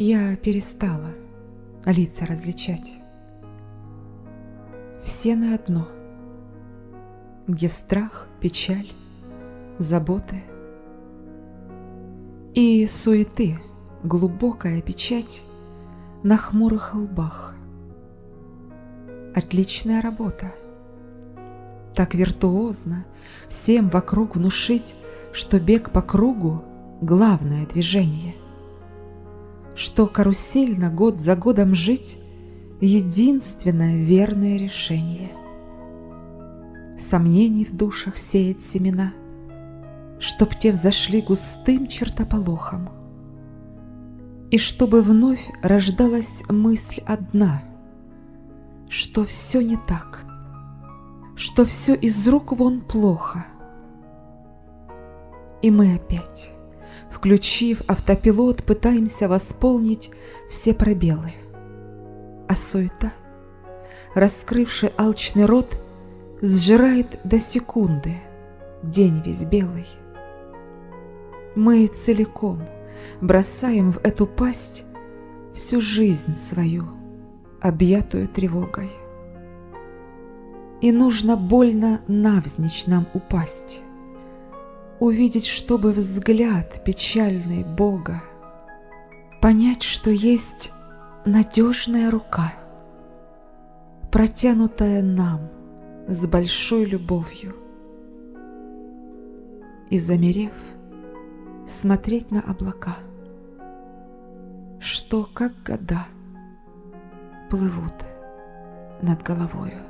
Я перестала лица различать. Все на одно, где страх, печаль, заботы и суеты, глубокая печать на хмурых лбах. Отличная работа. Так виртуозно всем вокруг внушить, что бег по кругу — главное движение. Что карусельно год за годом жить — единственное верное решение. Сомнений в душах сеять семена, Чтоб те взошли густым чертополохом, И чтобы вновь рождалась мысль одна, Что все не так, что все из рук вон плохо — и мы опять, включив автопилот, пытаемся восполнить все пробелы. А суета, раскрывший алчный рот, сжирает до секунды день весь белый. Мы целиком бросаем в эту пасть всю жизнь свою, объятую тревогой. И нужно больно навзничь нам упасть, увидеть, чтобы взгляд печальный Бога, понять, что есть надежная рука, протянутая нам с большой любовью, и, замерев, смотреть на облака, что, как года, плывут над головою.